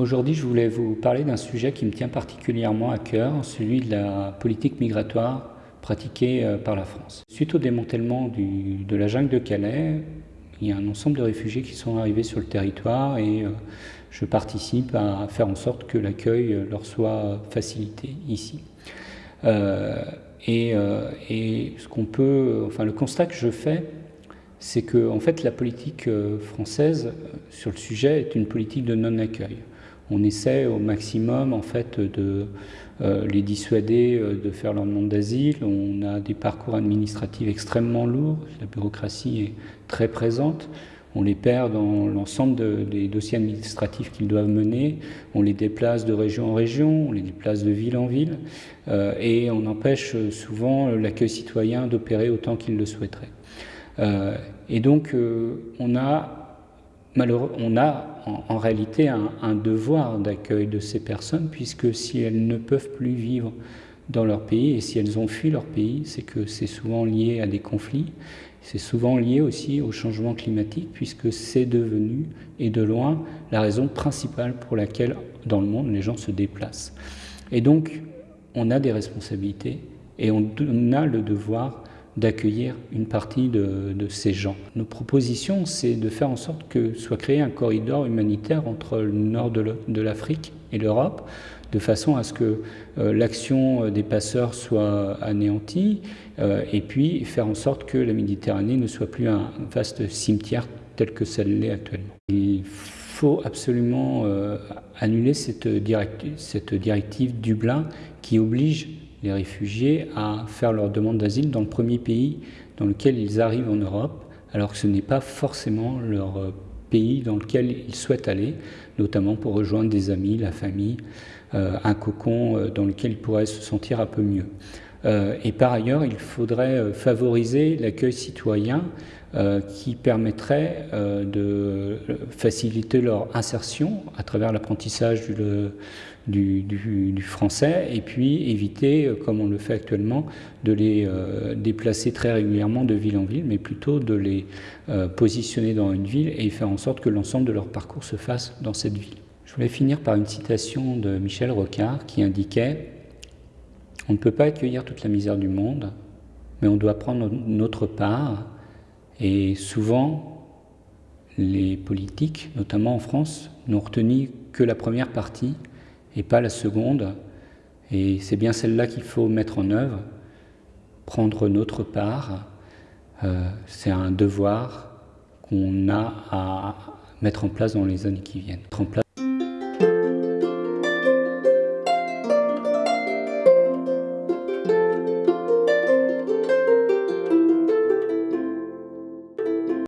Aujourd'hui, je voulais vous parler d'un sujet qui me tient particulièrement à cœur, celui de la politique migratoire pratiquée euh, par la France. Suite au démantèlement de la jungle de Calais, il y a un ensemble de réfugiés qui sont arrivés sur le territoire et euh, je participe à faire en sorte que l'accueil leur soit facilité ici. Euh, et, ce peut, enfin le constat que je fais, c'est que en fait la politique française sur le sujet est une politique de non-accueil on essaie au maximum en fait de euh, les dissuader euh, de faire leur demande d'asile. On a des parcours administratifs extrêmement lourds, la bureaucratie est très présente. On les perd dans l'ensemble des dossiers administratifs qu'ils doivent mener. On les déplace de région en région, on les déplace de ville en ville, euh, et on empêche souvent l'accueil citoyen d'opérer autant qu'il le souhaiterait. et donc, on a on a en, réalité un, devoir d'accueil de ces personnes, puisque si elles ne peuvent plus vivre dans leur pays, et si elles ont fui leur pays, c'est que c'est souvent lié à des conflits, c'est souvent lié aussi au changement climatique, puisque c'est devenu, et de loin, la raison principale pour laquelle, dans le monde, les gens se déplacent. Et donc, on a des responsabilités, et on a le devoir d'accueillir une partie de, ces gens. Nos propositions, c'est de faire en sorte que soit créé un corridor humanitaire entre le nord de l'Afrique et l'Europe, de façon à ce que euh, l'action des passeurs soit anéantie, euh, et puis faire en sorte que la Méditerranée ne soit plus un vaste cimetière tel que ça l'est actuellement. Il faut absolument euh, annuler cette directive Dublin qui oblige les réfugiés à faire leur demande d'asile dans le premier pays dans lequel ils arrivent en Europe, alors que ce n'est pas forcément leur euh, pays dans lequel ils souhaitent aller, notamment pour rejoindre des amis, la famille, euh, un cocon euh, dans lequel ils pourraient se sentir un peu mieux. Et par ailleurs, il faudrait favoriser l'accueil citoyen qui permettrait de faciliter leur insertion à travers l'apprentissage du, français et puis éviter, euh, comme on le fait actuellement, de les euh, déplacer très régulièrement de ville en ville, mais plutôt de les euh, positionner dans une ville et faire en sorte que l'ensemble de leur parcours se fasse dans cette ville. Je voulais finir par une citation de Michel Rocard qui indiquait « On ne peut pas accueillir toute la misère du monde, mais on doit prendre notre part et souvent les politiques, notamment en France, n'ont retenu que la première partie et pas la seconde. Et c'est bien celle-là qu'il faut mettre en œuvre, prendre notre part. Euh, c'est un devoir qu'on a à mettre en place dans les années qui viennent.